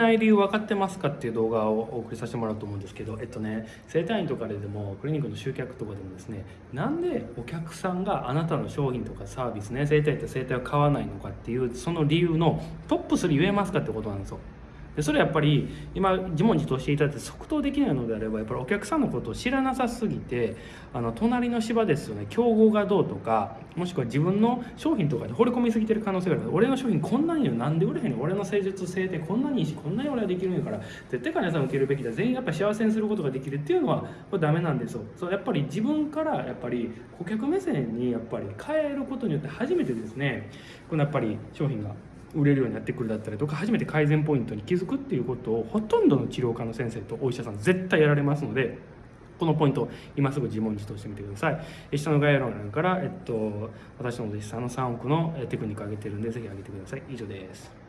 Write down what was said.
ない理由分かってますかっていう動画をお送りさせてもらうと思うんですけどえっとね整体院とかででもクリニックの集客とかでもですねなんでお客さんがあなたの商品とかサービスね整体って整体を買わないのかっていうその理由のトップ3言えますかってことなんですよ。でそれやっぱり今自問自答していただいて即答できないのであればやっぱりお客さんのことを知らなさすぎてあの隣の芝ですよね。競合がどうとかもしくは自分の商品とかに惚れ込みすぎてる可能性がある。俺の商品こんなになんで売れへんの？俺の施術性ってこんなにいいしこんなに俺はできるんやから。絶対患者さん受けるべきだ。全員やっぱり幸せにすることができるっていうのはこれダメなんですよ。そうやっぱり自分からやっぱり顧客目線にやっぱり変えることによって初めてですね。このやっぱり商品が。売れるようになってくるだったりとか初めて改善ポイントに気づくっていうことをほとんどの治療科の先生とお医者さん絶対やられますのでこのポイント今すぐ自問自答してみてください。下の概要欄から、えっと、私のお弟子さんの3億のテクニックを上げてるんでぜひ上げてください。以上です。